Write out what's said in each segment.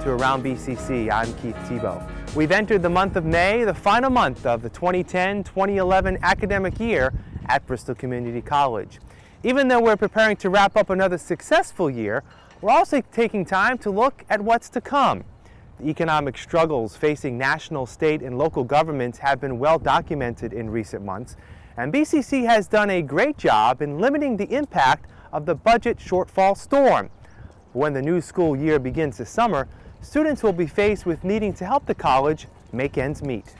to Around BCC. I'm Keith Tebow. We've entered the month of May, the final month of the 2010-2011 academic year at Bristol Community College. Even though we're preparing to wrap up another successful year, we're also taking time to look at what's to come. The economic struggles facing national, state, and local governments have been well documented in recent months, and BCC has done a great job in limiting the impact of the budget shortfall storm. When the new school year begins this summer, students will be faced with needing to help the college make ends meet.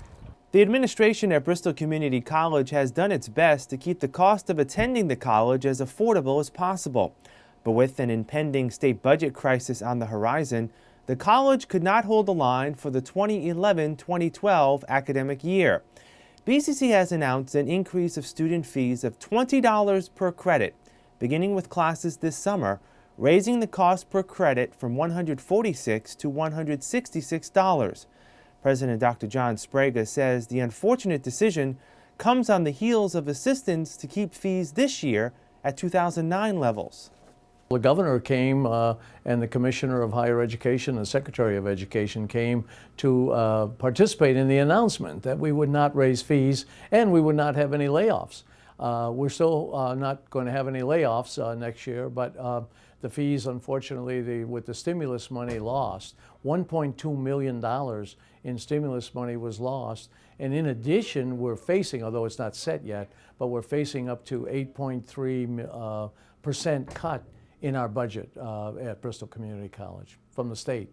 The administration at Bristol Community College has done its best to keep the cost of attending the college as affordable as possible. But with an impending state budget crisis on the horizon, the college could not hold the line for the 2011-2012 academic year. BCC has announced an increase of student fees of $20 per credit, beginning with classes this summer, raising the cost per credit from 146 to $166. President Dr. John Sbrega says the unfortunate decision comes on the heels of assistance to keep fees this year at 2009 levels. The governor came uh, and the commissioner of higher education and secretary of education came to uh, participate in the announcement that we would not raise fees and we would not have any layoffs. Uh, we're still uh, not going to have any layoffs uh, next year, but uh, the fees, unfortunately, the, with the stimulus money lost, $1.2 million in stimulus money was lost. And in addition, we're facing, although it's not set yet, but we're facing up to 8.3 uh, percent cut in our budget uh, at Bristol Community College from the state.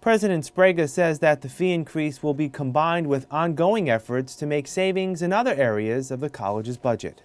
President Sbrega says that the fee increase will be combined with ongoing efforts to make savings in other areas of the college's budget.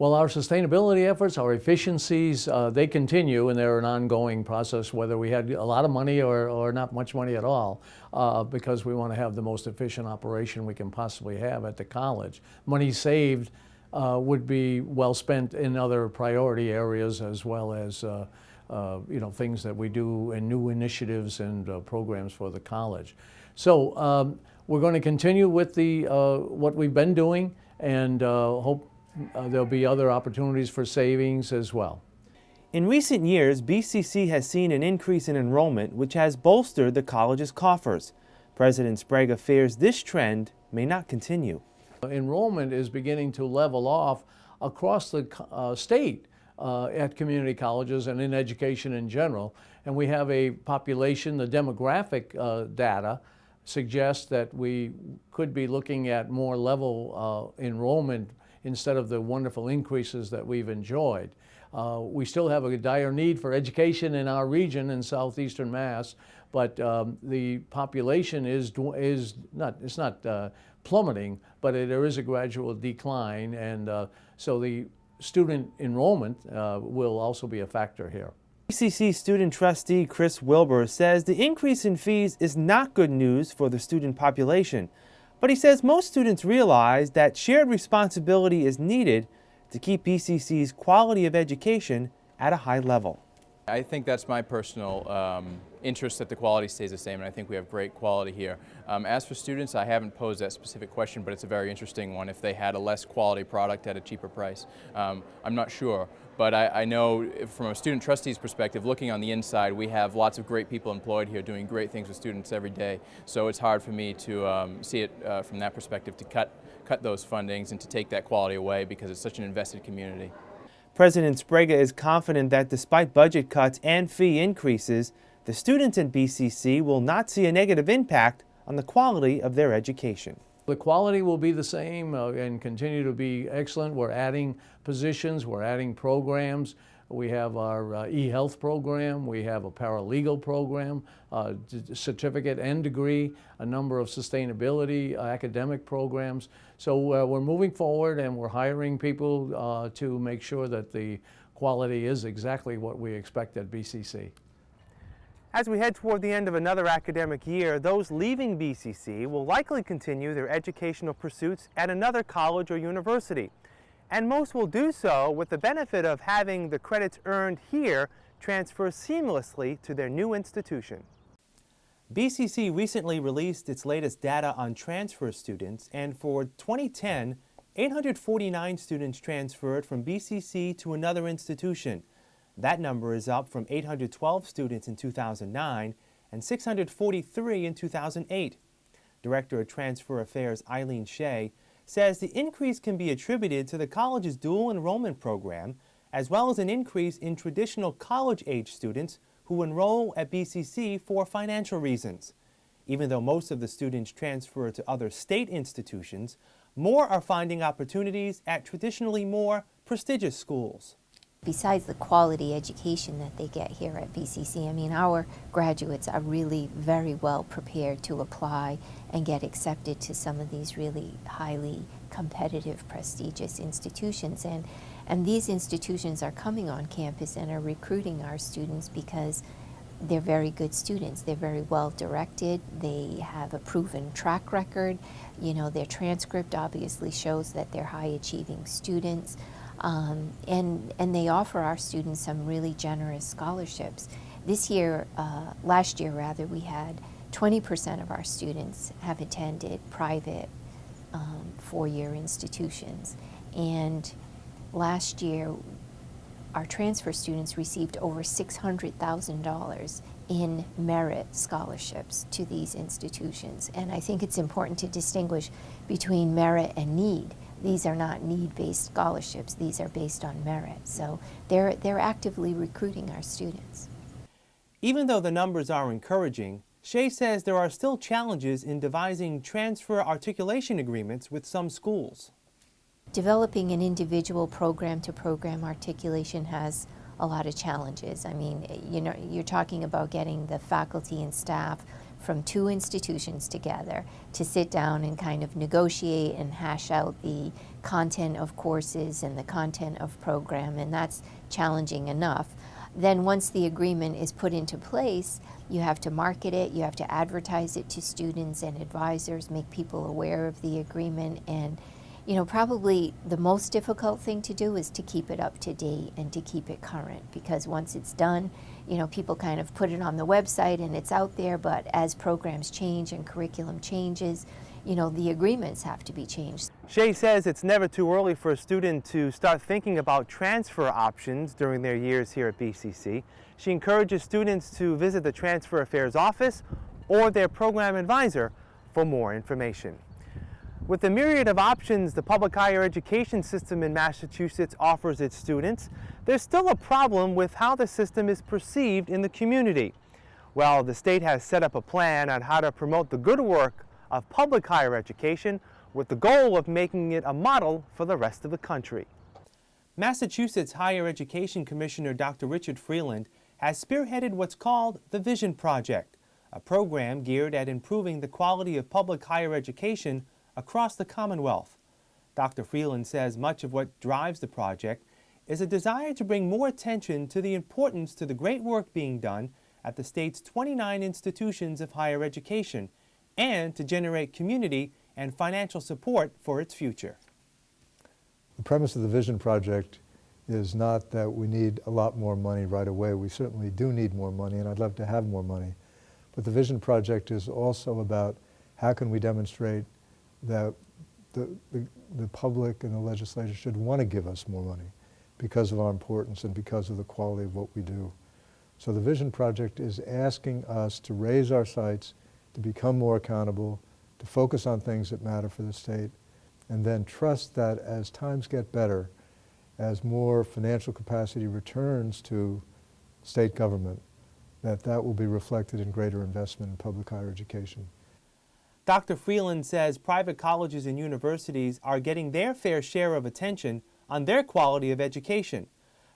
Well, our sustainability efforts, our efficiencies, uh, they continue and they're an ongoing process whether we had a lot of money or, or not much money at all uh, because we want to have the most efficient operation we can possibly have at the college. Money saved uh, would be well spent in other priority areas as well as uh, uh, you know, things that we do and new initiatives and uh, programs for the college. So um, we're going to continue with the, what we've been doing and hope uh, there'll be other opportunities for savings as well. In recent years, BCC has seen an increase in enrollment which has bolstered the college's coffers. President Sbrega fears this trend may not continue. Enrollment is beginning to level off across the uh, state uh, at community colleges and in education in general. And we have a population, the demographic uh, data suggests that we could be looking at more level uh, enrollment instead of the wonderful increases that we've enjoyed. Uh, we still have a dire need for education in our region in southeastern Mass, but um, the population is, is not, it's not uh, plummeting, but it, there is a gradual decline, and uh, so the student enrollment uh, will also be a factor here. BCC student trustee Chris Wilbur says the increase in fees is not good news for the student population. But he says most students realize that shared responsibility is needed to keep BCC's quality of education at a high level. I think that's my personal um, interest that the quality stays the same, and I think we have great quality here. Um, as for students, I haven't posed that specific question, but it's a very interesting one. If they had a less quality product at a cheaper price, um, I'm not sure. But I, I, know from a student trustee's perspective, looking on the inside, we have lots of great people employed here doing great things with students every day. So it's hard for me to um, see it uh, from that perspective to cut, cut those fundings and to take that quality away because it's such an invested community. President Sbrega is confident that despite budget cuts and fee increases, the students in BCC will not see a negative impact on the quality of their education. The quality will be the same uh, and continue to be excellent. We're adding positions, we're adding programs. We have our uh, e-health program, we have a paralegal program, uh, certificate and degree, a number of sustainability uh, academic programs. So uh, we're moving forward and we're hiring people to make sure that the quality is exactly what we expect at BCC. As we head toward the end of another academic year, those leaving BCC will likely continue their educational pursuits at another college or university and most will do so with the benefit of having the credits earned here transfer seamlessly to their new institution. BCC recently released its latest data on transfer students, and for 2010, 849 students transferred from BCC to another institution. That number is up from 812 students in 2009 and 643 in 2008. Director of Transfer Affairs Eileen Shea says the increase can be attributed to the college's dual enrollment program, as well as an increase in traditional college-age students who enroll at BCC for financial reasons. Even though most of the students transfer to other state institutions, more are finding opportunities at traditionally more prestigious schools. Besides the quality education that they get here at BCC, I mean, our graduates are really very well prepared to apply and get accepted to some of these really highly competitive, prestigious institutions. And, and these institutions are coming on campus and are recruiting our students because they're very good students. They're very well directed. They have a proven track record. You know, their transcript obviously shows that they're high achieving students. Um, and, and they offer our students some really generous scholarships. This year, uh, last year rather, we had 20% of our students have attended private um, four-year institutions. And last year, our transfer students received over $600,000 in merit scholarships to these institutions. And I think it's important to distinguish between merit and need. These are not need-based scholarships. These are based on merit. So they're, they're actively recruiting our students. Even though the numbers are encouraging, Shea says there are still challenges in devising transfer articulation agreements with some schools. Developing an individual program to program articulation has a lot of challenges. I mean, you know, you're talking about getting the faculty and staff from two institutions together to sit down and kind of negotiate and hash out the content of courses and the content of program, and that's challenging enough. Then once the agreement is put into place, you have to market it, you have to advertise it to students and advisors, make people aware of the agreement, and you know, probably the most difficult thing to do is to keep it up to date and to keep it current because once it's done, you know, people kind of put it on the website and it's out there, but as programs change and curriculum changes, you know, the agreements have to be changed. Shea says it's never too early for a student to start thinking about transfer options during their years here at BCC. She encourages students to visit the Transfer Affairs office or their program advisor for more information. With the myriad of options the public higher education system in Massachusetts offers its students, there's still a problem with how the system is perceived in the community. Well, the state has set up a plan on how to promote the good work of public higher education with the goal of making it a model for the rest of the country. Massachusetts Higher Education Commissioner Dr. Richard Freeland has spearheaded what's called the Vision Project, a program geared at improving the quality of public higher education across the Commonwealth. Dr. Freeland says much of what drives the project is a desire to bring more attention to the importance to the great work being done at the state's 29 institutions of higher education and to generate community and financial support for its future. The premise of the Vision Project is not that we need a lot more money right away. We certainly do need more money, and I'd love to have more money. But the Vision Project is also about how can we demonstrate that the, the, the public and the legislature should want to give us more money because of our importance and because of the quality of what we do. So the Vision Project is asking us to raise our sights, to become more accountable, to focus on things that matter for the state, and then trust that as times get better, as more financial capacity returns to state government, that that will be reflected in greater investment in public higher education. Dr. Freeland says private colleges and universities are getting their fair share of attention on their quality of education.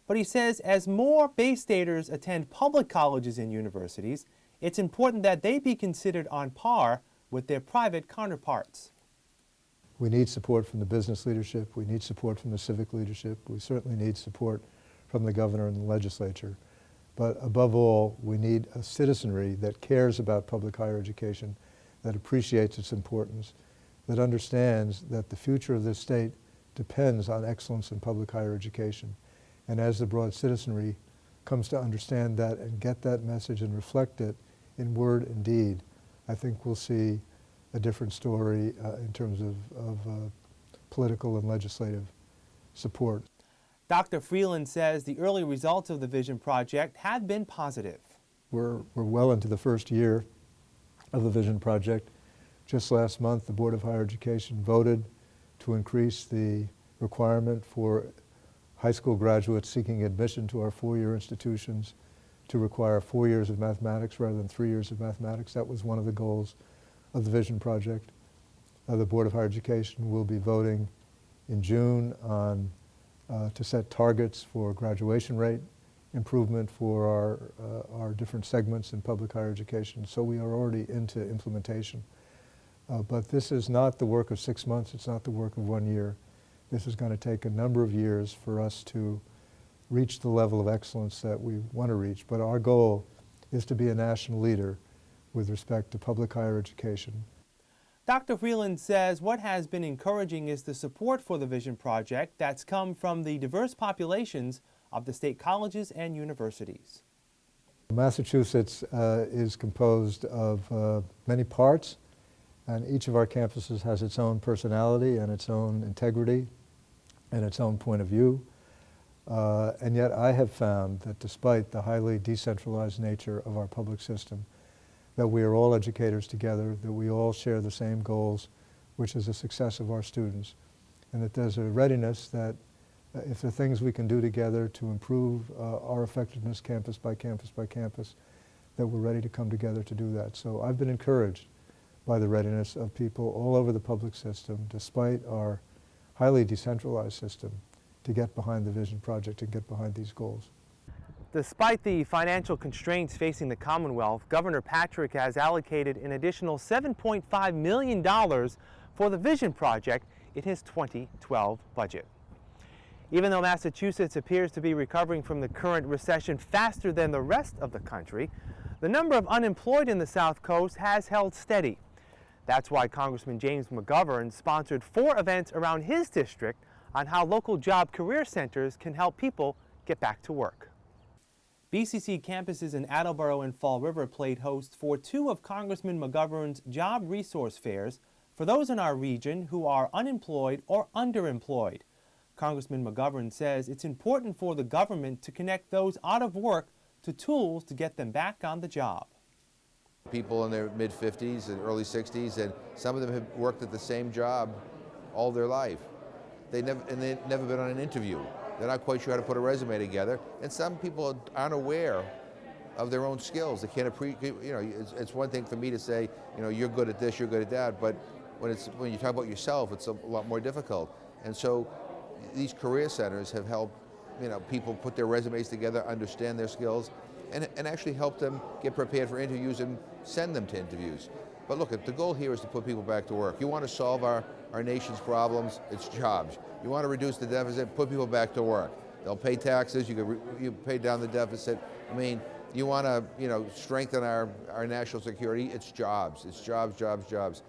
But he says as more Bay Staters attend public colleges and universities, it's important that they be considered on par with their private counterparts. We need support from the business leadership. We need support from the civic leadership. We certainly need support from the governor and the legislature. But above all, we need a citizenry that cares about public higher education, that appreciates its importance, that understands that the future of this state depends on excellence in public higher education. And as the broad citizenry comes to understand that and get that message and reflect it in word and deed, I think we'll see a different story uh, in terms of, of uh, political and legislative support. Dr. Freeland says the early results of the Vision Project have been positive. we're, we're well into the first year of the Vision Project. Just last month, the Board of Higher Education voted to increase the requirement for high school graduates seeking admission to our four-year institutions to require four years of mathematics rather than three years of mathematics. That was one of the goals of the Vision Project. Uh, the Board of Higher Education will be voting in June on, uh, to set targets for graduation rate improvement for our, uh, our different segments in public higher education. So we are already into implementation. Uh, but this is not the work of six months. It's not the work of one year. This is going to take a number of years for us to reach the level of excellence that we want to reach. But our goal is to be a national leader with respect to public higher education. Dr. Freeland says what has been encouraging is the support for the Vision Project that's come from the diverse populations of the state colleges and universities. Massachusetts uh, is composed of uh, many parts, and each of our campuses has its own personality and its own integrity and its own point of view. Uh, and yet I have found that despite the highly decentralized nature of our public system, that we are all educators together, that we all share the same goals, which is the success of our students, and that there's a readiness that if there are things we can do together to improve uh, our effectiveness campus by campus by campus, that we're ready to come together to do that. So I've been encouraged by the readiness of people all over the public system, despite our highly decentralized system, to get behind the Vision Project and get behind these goals. Despite the financial constraints facing the Commonwealth, Governor Patrick has allocated an additional $7.5 million for the Vision Project in his 2012 budget. Even though Massachusetts appears to be recovering from the current recession faster than the rest of the country, the number of unemployed in the South Coast has held steady. That's why Congressman James McGovern sponsored four events around his district on how local job career centers can help people get back to work. BCC campuses in Attleboro and Fall River played host for two of Congressman McGovern's job resource fairs for those in our region who are unemployed or underemployed. Congressman McGovern says it's important for the government to connect those out of work to tools to get them back on the job. People in their mid-50s and early 60s, and some of them have worked at the same job all their life. They never, and they've never been on an interview. They're not quite sure how to put a resume together. And some people aren't aware of their own skills. They can't appreciate, you know, it's, it's, one thing for me to say, you know, you're good at this, you're good at that, but when, it's, when you talk about yourself, it's a lot more difficult. And so these career centers have helped, you know, people put their resumes together, understand their skills, and, and actually help them get prepared for interviews and send them to interviews. But look, the goal here is to put people back to work. You want to solve our, our nation's problems, it's jobs. You want to reduce the deficit, put people back to work. They'll pay taxes, you can you pay down the deficit. I mean, you want to you know, strengthen our, our national security, it's jobs. It's jobs, jobs, jobs.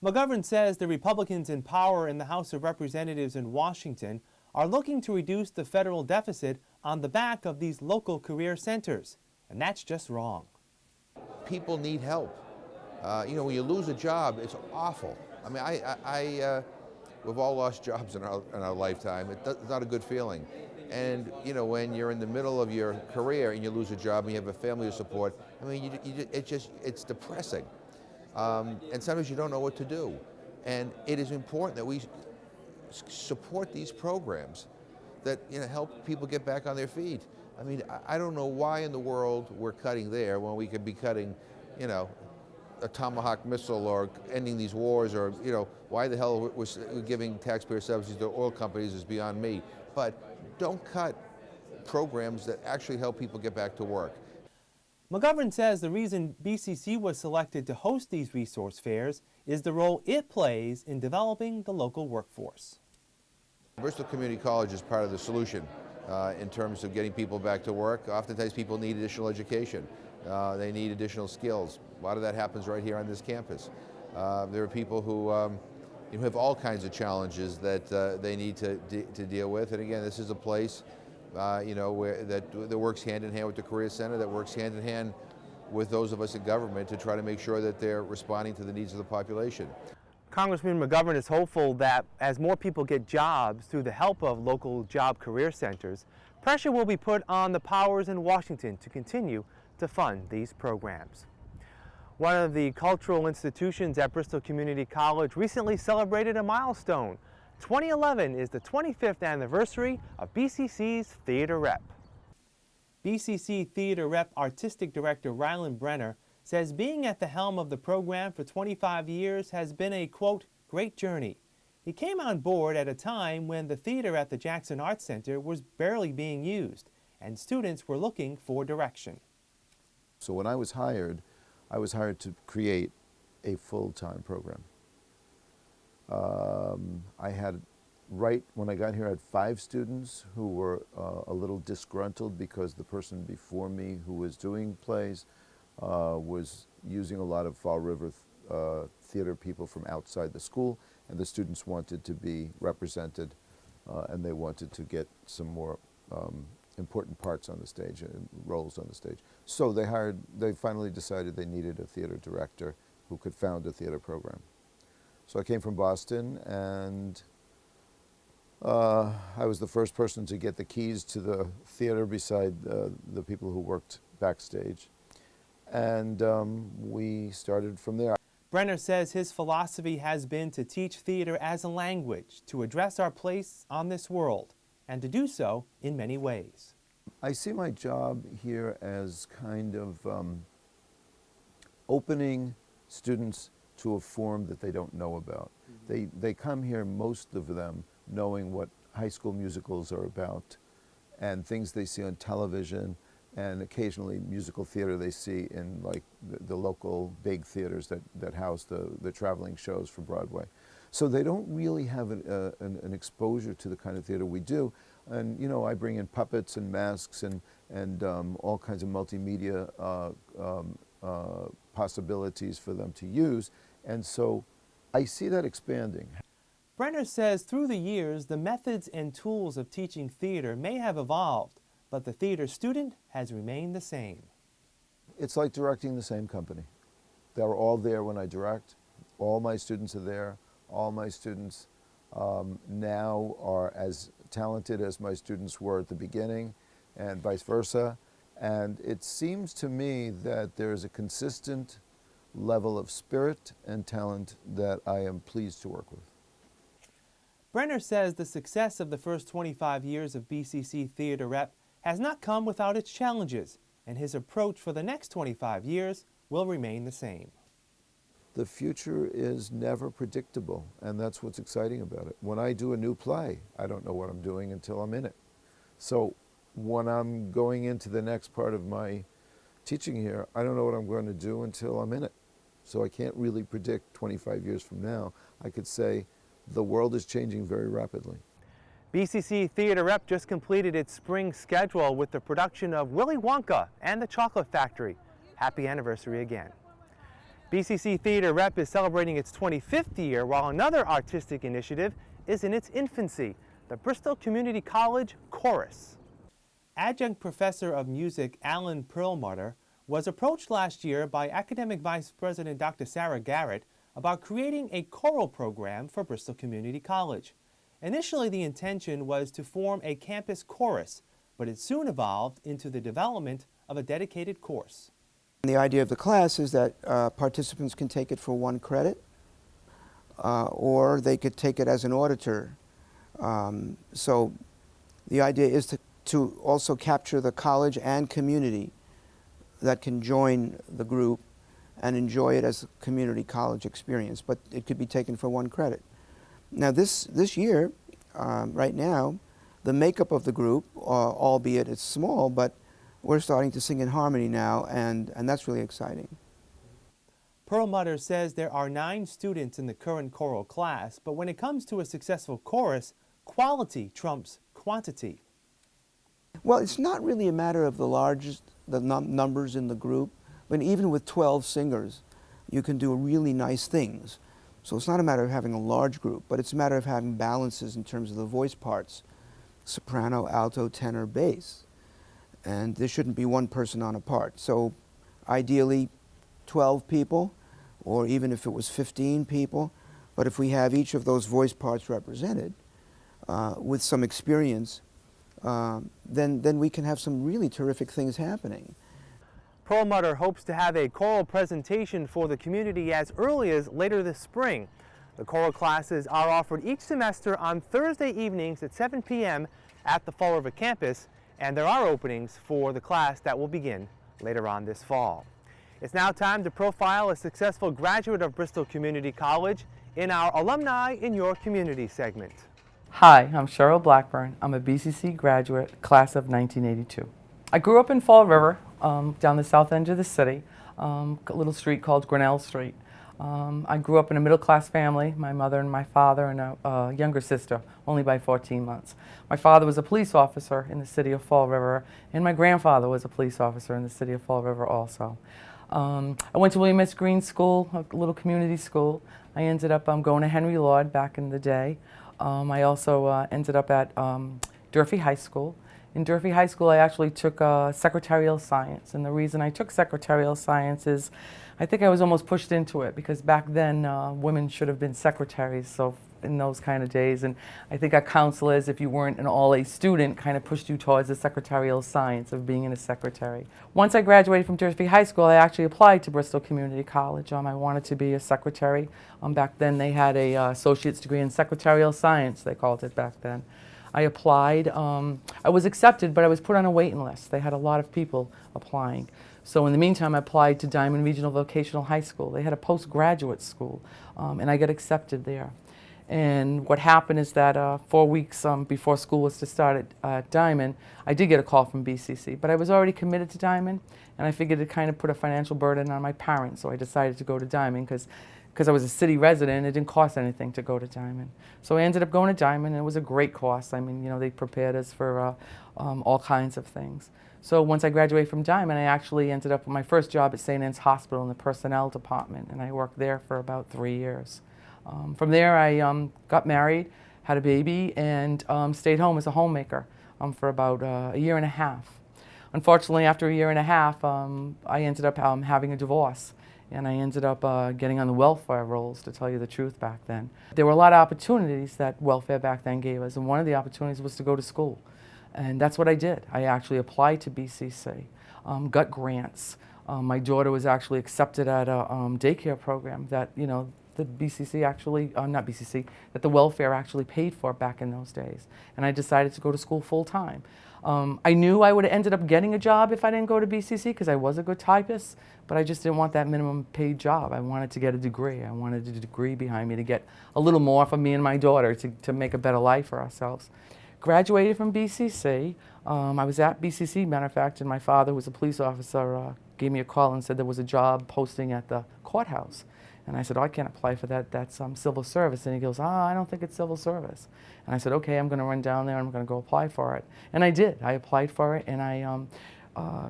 McGovern says the Republicans in power in the House of Representatives in Washington are looking to reduce the federal deficit on the back of these local career centers. And that's just wrong. People need help. Uh, you know, when you lose a job, it's awful. I mean, I, I, I uh, we've all lost jobs in our, in our lifetime. It it's not a good feeling. And, you know, when you're in the middle of your career and you lose a job and you have a family to support, I mean, you, you, it just, it's depressing. Um, and sometimes you don't know what to do. And it is important that we support these programs that, you know, help people get back on their feet. I mean, I, don't know why in the world we're cutting there when we could be cutting, you know, a Tomahawk missile or ending these wars or, you know, why the hell we're giving taxpayer subsidies to oil companies is beyond me. But don't cut programs that actually help people get back to work. McGovern says the reason BCC was selected to host these resource fairs is the role it plays in developing the local workforce. Bristol Community College is part of the solution uh, in terms of getting people back to work. Oftentimes people need additional education. Uh, they need additional skills. A lot of that happens right here on this campus. Uh, there are people who um, have all kinds of challenges that uh, they need to, de to deal with. And again, this is a place uh, you know, where, that, that works hand in hand with the Career Center, that works hand in hand with those of us in government to try to make sure that they're responding to the needs of the population. Congressman McGovern is hopeful that as more people get jobs through the help of local job career centers, pressure will be put on the powers in Washington to continue to fund these programs. One of the cultural institutions at Bristol Community College recently celebrated a milestone. 2011 is the 25th anniversary of BCC's Theater Rep. BCC Theater Rep Artistic Director Rylan Brenner says being at the helm of the program for 25 years has been a, quote, great journey. He came on board at a time when the theater at the Jackson Arts Center was barely being used and students were looking for direction. So when I was hired, I was hired to create a full-time program. Um, I had, right when I got here, I had five students who were uh, a little disgruntled because the person before me who was doing plays uh, was using a lot of Fall River uh, theater people from outside the school, and the students wanted to be represented, uh, and they wanted to get some more um, important parts on the stage and roles on the stage. So they hired, they finally decided they needed a theater director who could found a theater program. So I came from Boston and uh, I was the first person to get the keys to the theater beside uh, the people who worked backstage. And um, we started from there. Brenner says his philosophy has been to teach theater as a language, to address our place on this world, and to do so in many ways. I see my job here as kind of um, opening students to a form that they don't know about. Mm -hmm. They, they come here, most of them, knowing what high school musicals are about and things they see on television and occasionally musical theater they see in like the, the local big theaters that, that house the, the traveling shows for Broadway. So they don't really have an, uh, an, an, exposure to the kind of theater we do. And you know, I bring in puppets and masks and, and um, all kinds of multimedia uh, um, uh, possibilities for them to use. And so I see that expanding. Brenner says through the years, the methods and tools of teaching theater may have evolved, but the theater student has remained the same. It's like directing the same company. They're all there when I direct. All my students are there. All my students um, now are as talented as my students were at the beginning and vice versa. And it seems to me that there's a consistent level of spirit and talent that I am pleased to work with. Brenner says the success of the first 25 years of BCC Theater Rep has not come without its challenges, and his approach for the next 25 years will remain the same. The future is never predictable, and that's what's exciting about it. When I do a new play, I don't know what I'm doing until I'm in it. So when I'm going into the next part of my teaching here, I don't know what I'm going to do until I'm in it. So I can't really predict 25 years from now. I could say the world is changing very rapidly. BCC Theater Rep just completed its spring schedule with the production of Willy Wonka and the Chocolate Factory. Happy anniversary again. BCC Theater Rep is celebrating its 25th year while another artistic initiative is in its infancy, the Bristol Community College Chorus. Adjunct Professor of Music Alan Perlmutter was approached last year by Academic Vice President Dr. Sarah Garrett about creating a choral program for Bristol Community College. Initially, the intention was to form a campus chorus, but it soon evolved into the development of a dedicated course. The idea of the class is that uh, participants can take it for one credit, uh, or they could take it as an auditor. Um, so the idea is to, to also capture the college and community that can join the group and enjoy it as a community college experience, but it could be taken for one credit. Now this, this year, um, right now, the makeup of the group, uh, albeit it's small, but we're starting to sing in harmony now, and, and that's really exciting. Perlmutter says there are nine students in the current choral class, but when it comes to a successful chorus, quality trumps quantity. Well, it's not really a matter of the largest, the num numbers in the group, but even with 12 singers, you can do really nice things. So it's not a matter of having a large group, but it's a matter of having balances in terms of the voice parts, soprano, alto, tenor, bass. And there shouldn't be one person on a part. So ideally 12 people, or even if it was 15 people, but if we have each of those voice parts represented uh, with some experience, uh, then, then we can have some really terrific things happening. Perlmutter hopes to have a choral presentation for the community as early as later this spring. The choral classes are offered each semester on Thursday evenings at 7 p.m. at the Fall River campus, and there are openings for the class that will begin later on this fall. It's now time to profile a successful graduate of Bristol Community College in our Alumni in Your Community segment. Hi, I'm Cheryl Blackburn. I'm a BCC graduate, class of 1982. I grew up in Fall River, um, down the south end of the city, um, a little street called Grinnell Street. Um, I grew up in a middle-class family, my mother and my father and a, younger sister, only by 14 months. My father was a police officer in the city of Fall River, and my grandfather was a police officer in the city of Fall River also. Um, I went to William S. Green School, a little community school. I ended up um, going to Henry Lord back in the day. Um, I also uh, ended up at um, Durfee High School. In Durfee High School, I actually took uh, secretarial science, and the reason I took secretarial science is I think I was almost pushed into it because back then uh, women should have been secretaries, so in those kind of days, and I think our counselors, if you weren't an all-A student, kind of pushed you towards the secretarial science of being in a secretary. Once I graduated from Durfee High School, I actually applied to Bristol Community College. Um, I wanted to be a secretary. Um, back then they had a uh, associate's degree in secretarial science, they called it back then. I applied. Um, I was accepted, but I was put on a waiting list. They had a lot of people applying. So in the meantime, I applied to Diman Regional Vocational High School. They had a postgraduate school, um, and I got accepted there. And what happened is that uh, four weeks um, before school was to start at uh, Diman, I did get a call from BCC, but I was already committed to Diman, and I figured it kind of put a financial burden on my parents, so I decided to go to Diman because because I was a city resident, it didn't cost anything to go to Diman. So I ended up going to Diman, and it was a great course. I mean, you know, they prepared us for uh, um, all kinds of things. So once I graduated from Diman, I actually ended up with my first job at St. Anne's Hospital in the personnel department, and I worked there for about three years. Um, from there, I um, got married, had a baby, and um, stayed home as a homemaker um, for about uh, a year and a half. Unfortunately, after a year and a half, um, I ended up um, having a divorce, and I ended up uh, getting on the welfare rolls, to tell you the truth, back then. There were a lot of opportunities that welfare back then gave us, and one of the opportunities was to go to school. And that's what I did. I actually applied to BCC, got grants. my daughter was actually accepted at a daycare program that, you know, the BCC actually, uh, not BCC, that the welfare actually paid for back in those days. And I decided to go to school full time. Um, I knew I would have ended up getting a job if I didn't go to BCC because I was a good typist, but I just didn't want that minimum paid job. I wanted to get a degree. I wanted a degree behind me to get a little more for me and my daughter to, to make a better life for ourselves. Graduated from BCC. Um, I was at BCC, matter of fact, and my father, who was a police officer, uh, gave me a call and said there was a job posting at the courthouse. And I said, oh, I can't apply for that. That's um, civil service. And he goes, ah, I don't think it's civil service. And I said, okay, I'm going to run down there. I'm going to go apply for it. And I did. I applied for it, and I um, uh,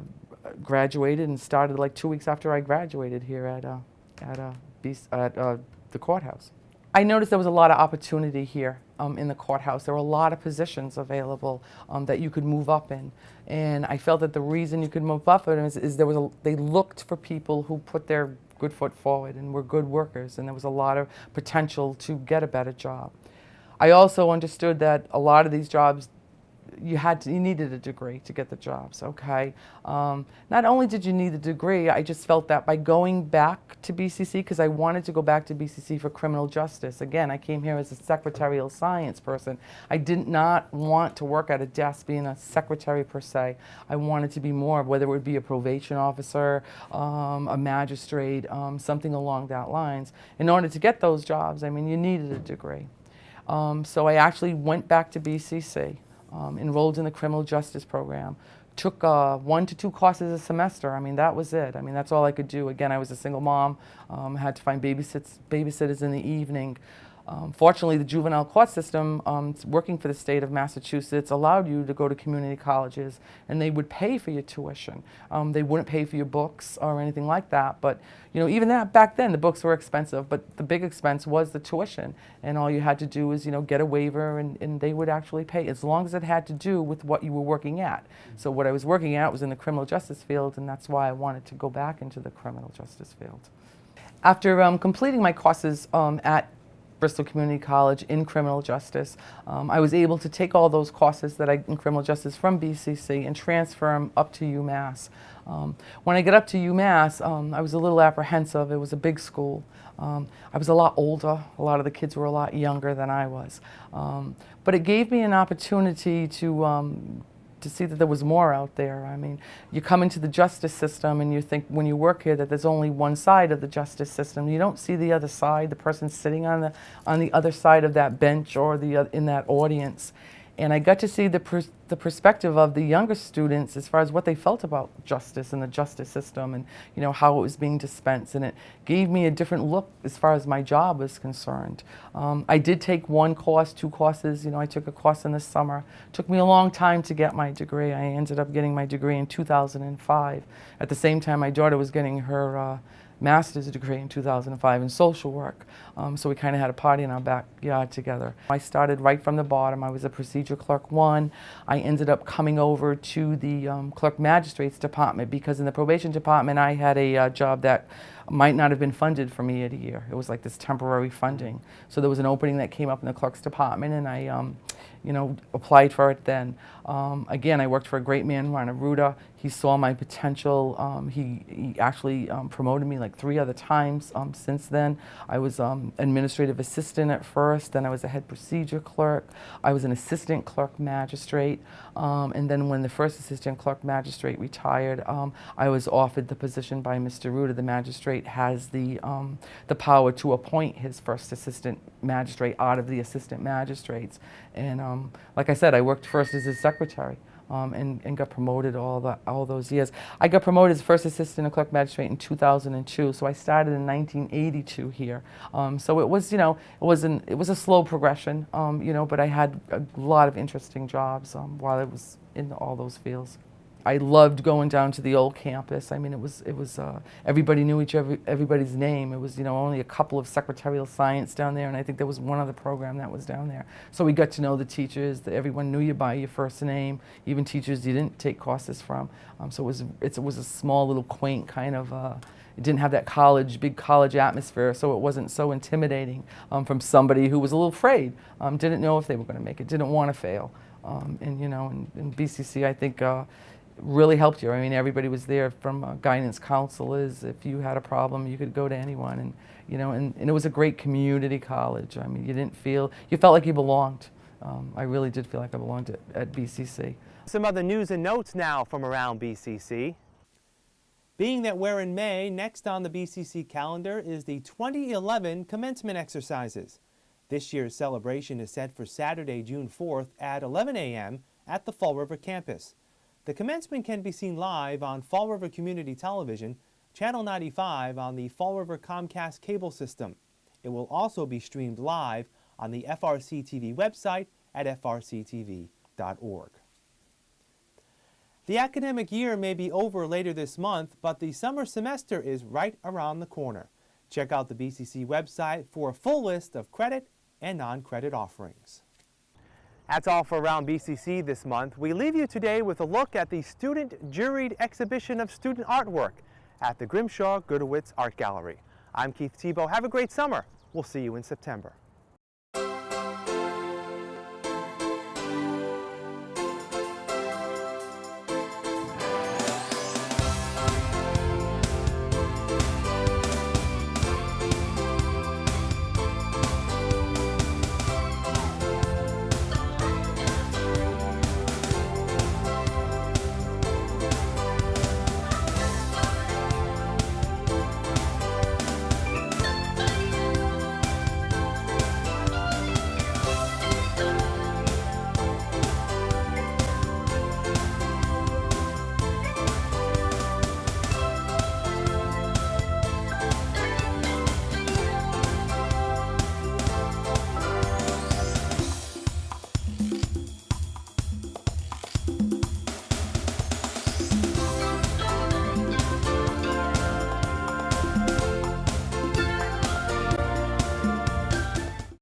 graduated and started like two weeks after I graduated here at, uh, at, uh, at uh, the courthouse. I noticed there was a lot of opportunity here um, in the courthouse. There were a lot of positions available um, that you could move up in. And I felt that the reason you could move up in is, is there was a, they looked for people who put their good foot forward and were good workers and there was a lot of potential to get a better job. I also understood that a lot of these jobs you had to, you needed a degree to get the jobs, okay? Um, not only did you need a degree, I just felt that by going back to BCC, because I wanted to go back to BCC for criminal justice. Again, I came here as a secretarial science person. I did not want to work at a desk being a secretary per se. I wanted to be more, whether it would be a probation officer, um, a magistrate, um, something along that lines. In order to get those jobs, I mean, you needed a degree. Um, so I actually went back to BCC um, enrolled in the criminal justice program, took uh, one to two courses a semester. I mean, that was it. I mean, that's all I could do. Again, I was a single mom, um, had to find babysitters in the evening. Um, fortunately, the juvenile court system, um, working for the state of Massachusetts, allowed you to go to community colleges and they would pay for your tuition. Um, they wouldn't pay for your books or anything like that, but you know, even that back then, the books were expensive, but the big expense was the tuition. And all you had to do was, you know, get a waiver and, and they would actually pay as long as it had to do with what you were working at. So what I was working at was in the criminal justice field and that's why I wanted to go back into the criminal justice field. After um, completing my courses um, at Bristol Community College in criminal justice. Um, I was able to take all those courses that I in criminal justice from BCC and transfer them up to UMass. Um, when I got up to UMass, um, I was a little apprehensive. It was a big school. Um, I was a lot older. A lot of the kids were a lot younger than I was. Um, but it gave me an opportunity to um, to see that there was more out there. I mean, you come into the justice system and you think when you work here that there's only one side of the justice system. You don't see the other side, the person sitting on the on the other side of that bench or the uh, in that audience and I got to see the, pers the perspective of the younger students as far as what they felt about justice and the justice system and you know how it was being dispensed and it gave me a different look as far as my job was concerned. Um, I did take one course, two courses, you know I took a course in the summer. It took me a long time to get my degree. I ended up getting my degree in 2005. At the same time my daughter was getting her uh, master's degree in 2005 in social work. Um, so we kind of had a party in our backyard together. I started right from the bottom. I was a procedure clerk one. I ended up coming over to the um, clerk magistrate's department because in the probation department I had a uh, job that might not have been funded for me at a year. It was like this temporary funding. So there was an opening that came up in the clerk's department and I um, you know, applied for it then. Um, again, I worked for a great man, Ron Aruda. He saw my potential. Um, he, he, actually um, promoted me like three other times um, since then. I was um, administrative assistant at first, then I was a head procedure clerk. I was an assistant clerk magistrate. And then when the first assistant clerk magistrate retired, I was offered the position by Mr. Aruda. The magistrate has the, the power to appoint his first assistant magistrate out of the assistant magistrates. And um, like I said, I worked first as his secretary um, and, and got promoted all, the, all those years. I got promoted as first assistant clerk magistrate in 2002, so I started in 1982 here. Um, so it was, you know, it was, an, it was a slow progression, um, you know, but I had a lot of interesting jobs um, while I was in all those fields. I loved going down to the old campus. I mean, it was, it was uh, everybody knew each other, everybody's name. It was, you know, only a couple of secretarial science down there, and I think there was one other program that was down there. So we got to know the teachers. That everyone knew you by your first name, even teachers you didn't take courses from. Um, so it was, it was a small little quaint kind of, uh, it didn't have that college, big college atmosphere, so it wasn't so intimidating um, from somebody who was a little afraid, um, didn't know if they were going to make it, didn't want to fail. Um, and, you know, in, in BCC, I think, uh, really helped you. I mean, everybody was there from uh, guidance counselors. If you had a problem, you could go to anyone. And, you know, and, and it was a great community college. I mean, you didn't feel, you felt like you belonged. Um, I really did feel like I belonged at, at BCC. Some other news and notes now from around BCC. Being that we're in May, next on the BCC calendar is the 2011 commencement exercises. This year's celebration is set for Saturday, June 4th at 11 a.m. at the Fall River campus. The commencement can be seen live on Fall River Community Television, Channel 95 on the Fall River Comcast cable system. It will also be streamed live on the FRC TV website at frctv.org. The academic year may be over later this month, but the summer semester is right around the corner. Check out the BCC website for a full list of credit and non-credit offerings. That's all for Around BCC this month. We leave you today with a look at the student juried exhibition of student artwork at the Grimshaw Gudewicz Art Gallery. I'm Keith Tebow. Have a great summer. We'll see you in September.